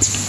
you